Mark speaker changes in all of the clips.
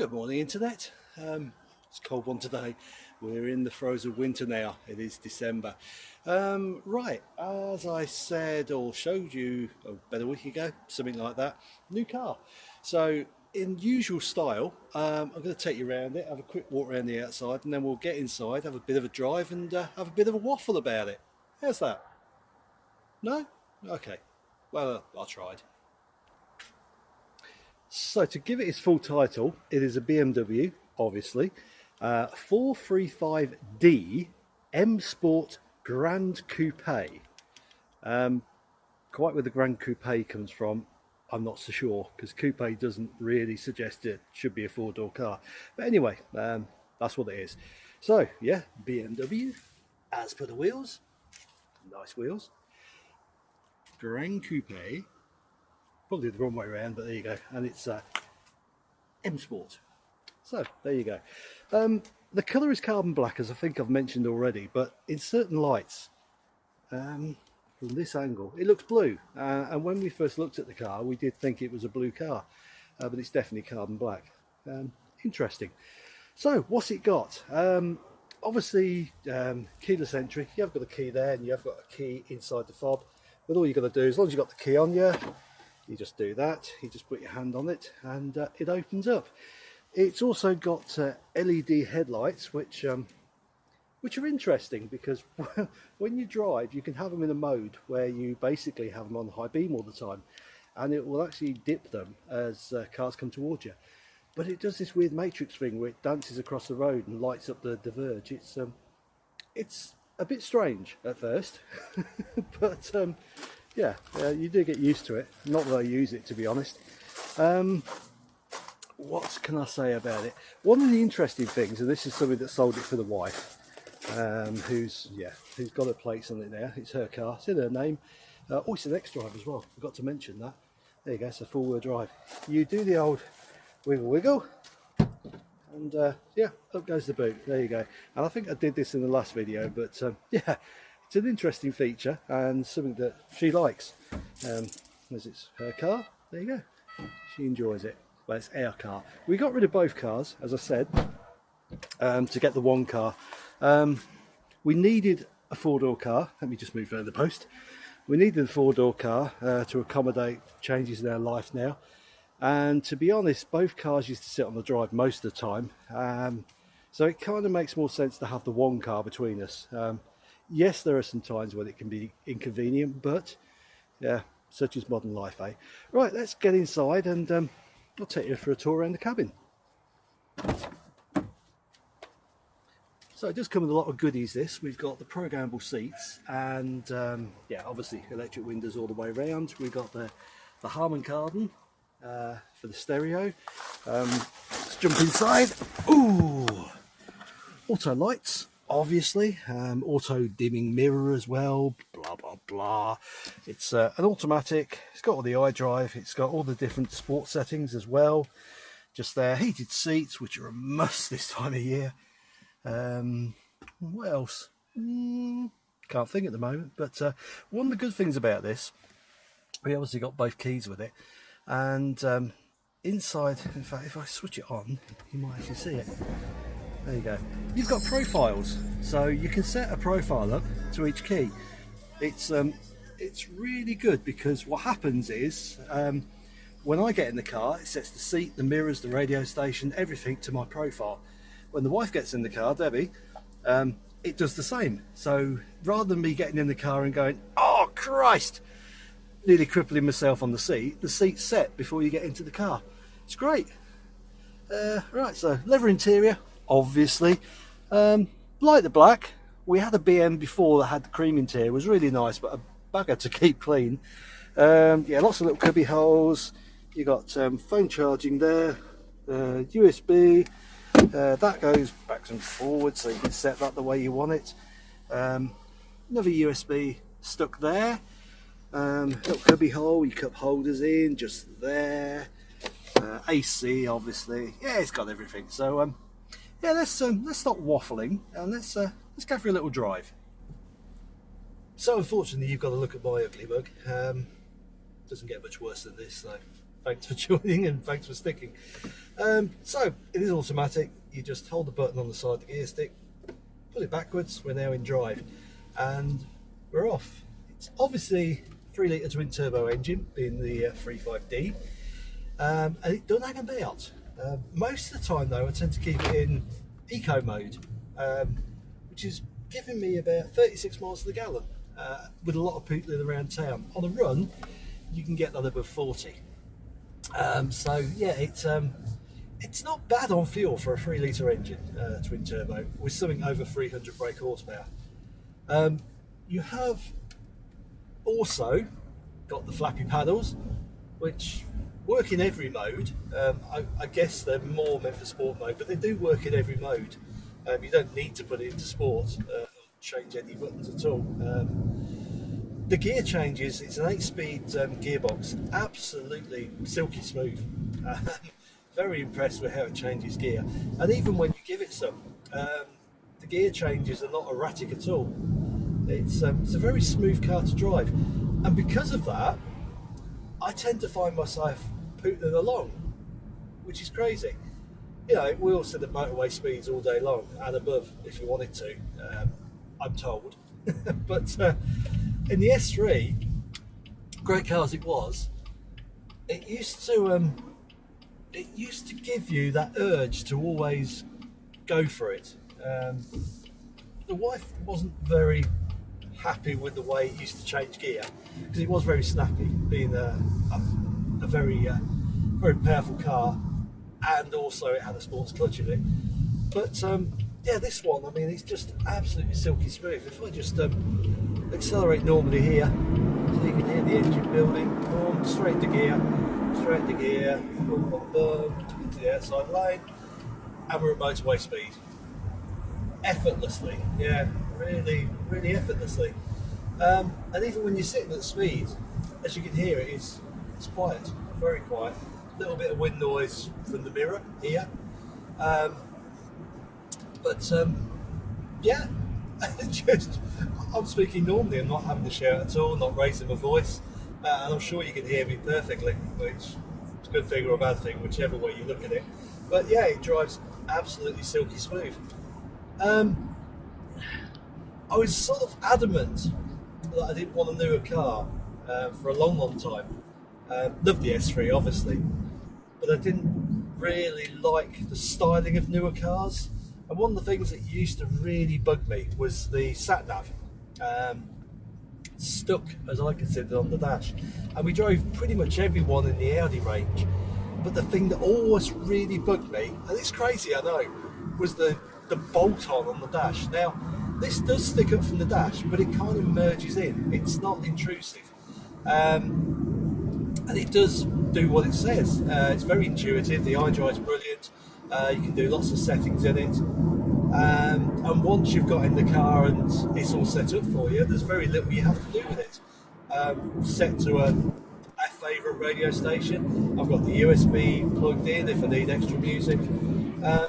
Speaker 1: Good morning, Internet. Um, it's a cold one today. We're in the of winter now. It is December. Um, right, as I said or showed you about a week ago, something like that, new car. So, in usual style, um, I'm going to take you around it, have a quick walk around the outside, and then we'll get inside, have a bit of a drive, and uh, have a bit of a waffle about it. How's that? No? Okay. Well, I tried. So to give it its full title, it is a BMW, obviously, uh, 435D M Sport Grand Coupe. Um, quite where the Grand Coupe comes from, I'm not so sure because coupe doesn't really suggest it should be a four door car. But anyway, um, that's what it is. So yeah, BMW, as per the wheels, nice wheels. Grand Coupe probably the wrong way around but there you go. And it's uh, M Sport. So there you go. Um, the colour is carbon black as I think I've mentioned already but in certain lights um, from this angle it looks blue. Uh, and when we first looked at the car we did think it was a blue car uh, but it's definitely carbon black. Um, interesting. So what's it got? Um, obviously um, keyless entry. You have got a key there and you have got a key inside the fob. But all you've got to do as long as you've got the key on you you just do that. You just put your hand on it and uh, it opens up. It's also got uh, LED headlights which um, which are interesting because when you drive you can have them in a mode where you basically have them on high beam all the time and it will actually dip them as uh, cars come towards you. But it does this weird matrix thing where it dances across the road and lights up the, the verge. It's um, it's a bit strange at first but um, yeah, you do get used to it. Not that I use it, to be honest. Um, what can I say about it? One of the interesting things, and this is something that sold it for the wife, um, who's yeah, who's got her plates on it. It's her car. It's in her name. Uh, oh, it's an X-Drive as well. Forgot to mention that. There you go. It's a four-wheel drive. You do the old wiggle wiggle, and uh, yeah, up goes the boot. There you go. And I think I did this in the last video, but um, yeah, it's an interesting feature and something that she likes. Um, as it's her car, there you go. She enjoys it. Well, it's our car. We got rid of both cars, as I said, um, to get the one car. Um, we needed a four-door car. Let me just move around the post. We needed a four-door car uh, to accommodate changes in our life now. And to be honest, both cars used to sit on the drive most of the time. Um, so it kind of makes more sense to have the one car between us. Um, yes, there are some times when it can be inconvenient, but yeah, such is modern life, eh? Right, let's get inside and um, I'll take you for a tour around the cabin. So it does come with a lot of goodies this. We've got the programmable seats and um, yeah, obviously electric windows all the way around. We've got the, the Harman Kardon uh, for the stereo. Um, let's jump inside. Ooh, auto lights obviously um, auto dimming mirror as well blah blah blah. It's uh, an automatic it's got all the iDrive it's got all the different sport settings as well. Just there heated seats which are a must this time of year. Um, what else? Mm, can't think at the moment but uh, one of the good things about this we obviously got both keys with it. And um, inside in fact if I switch it on you might actually see it there you go. You've got profiles, so you can set a profile up to each key. It's um, it's really good because what happens is um, when I get in the car, it sets the seat, the mirrors, the radio station, everything to my profile. When the wife gets in the car, Debbie, um, it does the same. So rather than me getting in the car and going, oh Christ, nearly crippling myself on the seat, the seat's set before you get into the car. It's great. Uh, right, so leather interior, obviously. Um, like the black, we had a BM before that had the cream interior, it was really nice, but a bugger to keep clean. Um, yeah, lots of little cubby holes. You got um, phone charging there, uh, USB. Uh, that goes back and forwards, so you can set that the way you want it. Um, another USB stuck there. Um, little cubby hole, your cup holders in, just there. Uh, AC, obviously. Yeah, it's got everything. So, um, yeah, let's um, let's stop waffling and let's uh, let's go for a little drive. So unfortunately, you've got to look at my ugly mug. Um, doesn't get much worse than this, so thanks for joining and thanks for sticking. Um, so it is automatic. You just hold the button on the side of the gear stick, pull it backwards. We're now in drive, and we're off. It's obviously three litre twin turbo engine, being the uh, 35D, um, and it doesn't hang about. Uh, most of the time, though, I tend to keep it in eco mode, um, which is giving me about 36 miles to the gallon uh, with a lot of people in around town. On a run, you can get that above 40. Um, so yeah, it's um, it's not bad on fuel for a three litre engine, uh, twin turbo, with something over 300 brake horsepower. Um, you have also got the flappy paddles, which work in every mode. Um, I, I, guess they're more meant for sport mode, but they do work in every mode. Um, you don't need to put it into sport uh, or change any buttons at all. Um, the gear changes, it's an 8 speed um, gearbox, absolutely silky smooth. very impressed with how it changes gear. And even when you give it some, um, the gear changes are not erratic at all. It's, um, it's a very smooth car to drive. And because of that, I tend to find myself putting along, which is crazy. You know, we all set at motorway speeds all day long and above if you wanted to, um, I'm told. but uh, in the S3, great car as it was, it used to um, it used to give you that urge to always go for it. Um, the wife wasn't very happy with the way it used to change gear because it was very snappy, being a, a, a very uh, very powerful car, and also it had a sports clutch in it. But um, yeah, this one, I mean, it's just absolutely silky smooth. If I just um, accelerate normally here, so you can hear the engine building, boom, straight to gear, straight to gear, boom, boom, boom, into the outside lane, and we're at motorway speed. Effortlessly, yeah, really, really effortlessly. Um, and even when you're sitting at speed, as you can hear, it is it's quiet, very quiet. A little bit of wind noise from the mirror here, um, but um, yeah, just I'm speaking normally. I'm not having to shout at all, not raising my voice, uh, and I'm sure you can hear me perfectly, which is a good thing or a bad thing, whichever way you look at it. But yeah, it drives absolutely silky smooth. Um, I was sort of adamant that I didn't want a newer car uh, for a long, long time. Uh, loved the S3, obviously, but I didn't really like the styling of newer cars. And one of the things that used to really bug me was the sat nav. Um, stuck, as I considered, on the dash. And we drove pretty much everyone in the Audi range. But the thing that always really bugged me, and it's crazy, I know, was the, the bolt on on the dash. Now, this does stick up from the dash, but it kind of merges in. It's not intrusive. Um, and it does do what it says. Uh, it's very intuitive. The iDrive is brilliant. Uh, you can do lots of settings in it. Um, and once you've got in the car and it's all set up for you, there's very little you have to do with it. Um, set to a, a favourite radio station. I've got the USB plugged in if I need extra music. Um,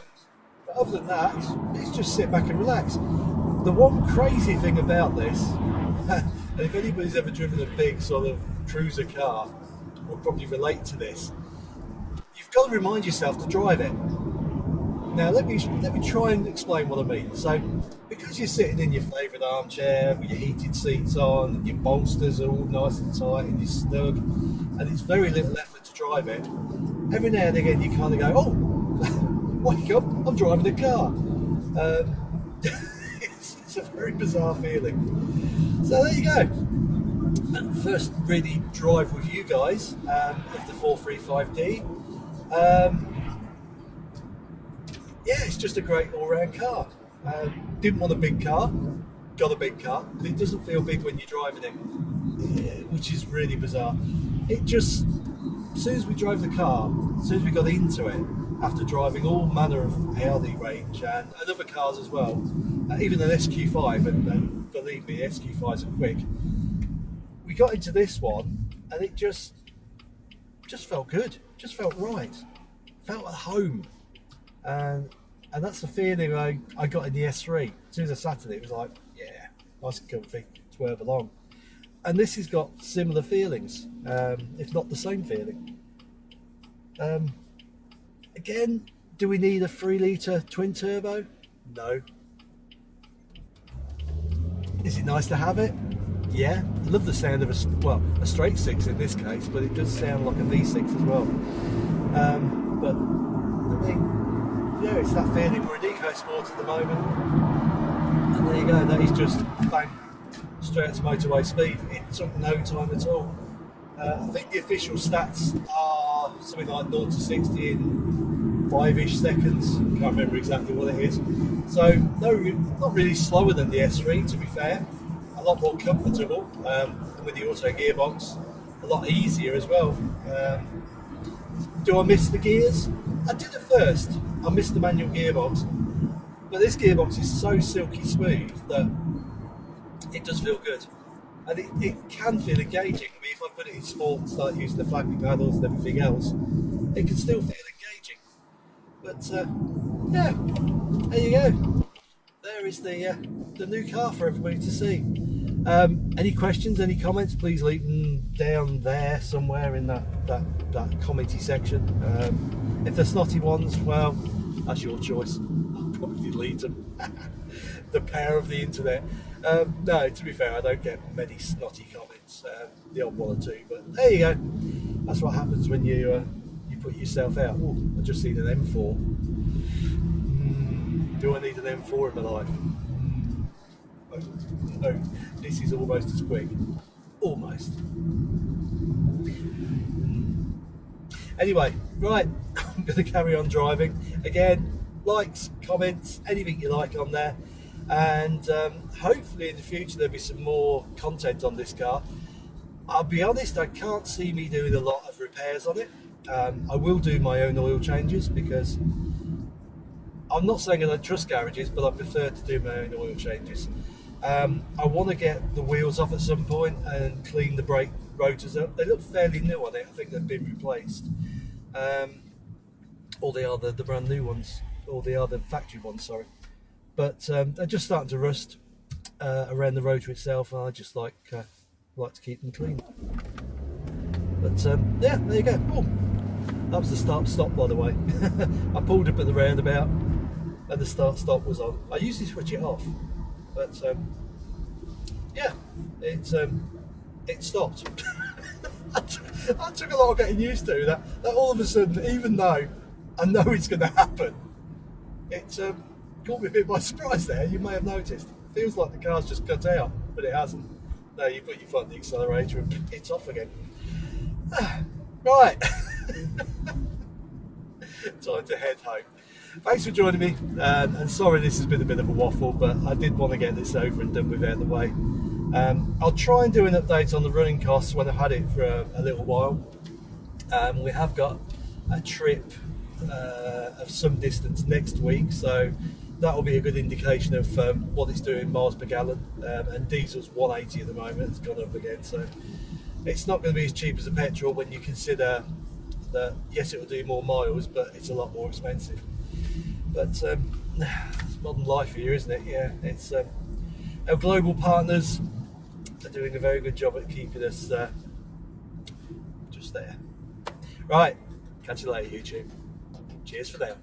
Speaker 1: but other than that, it's just sit back and relax the one crazy thing about this, and if anybody's ever driven a big sort of cruiser car, will probably relate to this. You've got to remind yourself to drive it. Now let me let me try and explain what I mean. So, because you're sitting in your favourite armchair with your heated seats on, your bolsters are all nice and tight and you're snug, and it's very little effort to drive it. Every now and again, you kind of go, "Oh, wake up! I'm driving a car." Um, it's a very bizarre feeling. So there you go. First really drive with you guys um, of the 435D. Um, yeah, it's just a great all-round car. Um, didn't want a big car, got a big car, but it doesn't feel big when you're driving it, which is really bizarre. It just, as soon as we drove the car, as soon as we got into it, after driving all manner of Audi range and, and other cars as well, uh, even an SQ5, and, and believe me, SQ5s are quick. We got into this one, and it just just felt good, just felt right, felt at home, and and that's the feeling I, I got in the S3. As soon as I sat in it, it was like, yeah, nice and comfy, I belong. And this has got similar feelings, um, if not the same feeling. Um, again, do we need a three litre twin turbo? No. Is it nice to have it? Yeah, I love the sound of a well a straight six in this case, but it does sound like a V6 as well. Um, but I mean, yeah, it's that feeling. We're in EcoSport at the moment, and there you go. That is just bang straight to motorway speed. It took no time at all. Uh, I think the official stats are something like 0 to 60 in five-ish seconds. Can't remember exactly what it is. So no, not really slower than the S3 to be fair a lot more comfortable um, with the auto gearbox, a lot easier as well. Um, do I miss the gears? I did at first. I missed the manual gearbox, but this gearbox is so silky smooth that it does feel good. And it, it can feel engaging. I mean, if I put it in sport, and start using the flapping paddles and everything else, it can still feel engaging. But uh, yeah, there you go. There is the uh, the new car for everybody to see. Um, any questions, any comments, please leave them down there somewhere in that, that, that commenty section. Um, if they're snotty ones, well, that's your choice. I'll probably delete them. the power of the internet. Um, no, to be fair, I don't get many snotty comments. Uh, the odd one or two, but there you go. That's what happens when you uh, you put yourself out. Ooh, I just seen an M4. Mm, do I need an M4 in my life? No, this is almost as quick. Almost. Anyway, right, I'm going to carry on driving. Again, likes, comments, anything you like on there. And um, hopefully in the future there'll be some more content on this car. I'll be honest, I can't see me doing a lot of repairs on it. Um, I will do my own oil changes because I'm not saying I don't trust garages, but I prefer to do my own oil changes. Um, I want to get the wheels off at some point and clean the brake rotors up. They look fairly new on it. I think they've been replaced. Um, or they are the, the brand new ones, or they are the factory ones, sorry. But um, they're just starting to rust uh, around the rotor itself, and I just like uh, like to keep them clean. But um, yeah, there you go. Oh, that was the start stop, by the way. I pulled up at the roundabout, and the start stop was on. I usually switch it off but um, yeah, it um, it stopped. I took a lot of getting used to that. That all of a sudden, even though I know it's going to happen, it um, caught me a bit by surprise. There, you may have noticed. It feels like the car's just cut out, but it hasn't. No, you put your foot on the accelerator and it's off again. right, time to head home thanks for joining me. Um, and sorry this has been a bit of a waffle, but I did want to get this over and done with out of the way. Um, I'll try and do an update on the running costs when I've had it for a, a little while. Um, we have got a trip uh, of some distance next week, so that will be a good indication of um, what it's doing miles per gallon. Um, and diesel's 180 at the moment, it's gone up again, so it's not going to be as cheap as a petrol when you consider that yes, it will do more miles, but it's a lot more expensive. But um, it's modern life here, isn't it? Yeah, it's um, our global partners are doing a very good job at keeping us uh, just there. Right, catch you later, YouTube. Cheers for now.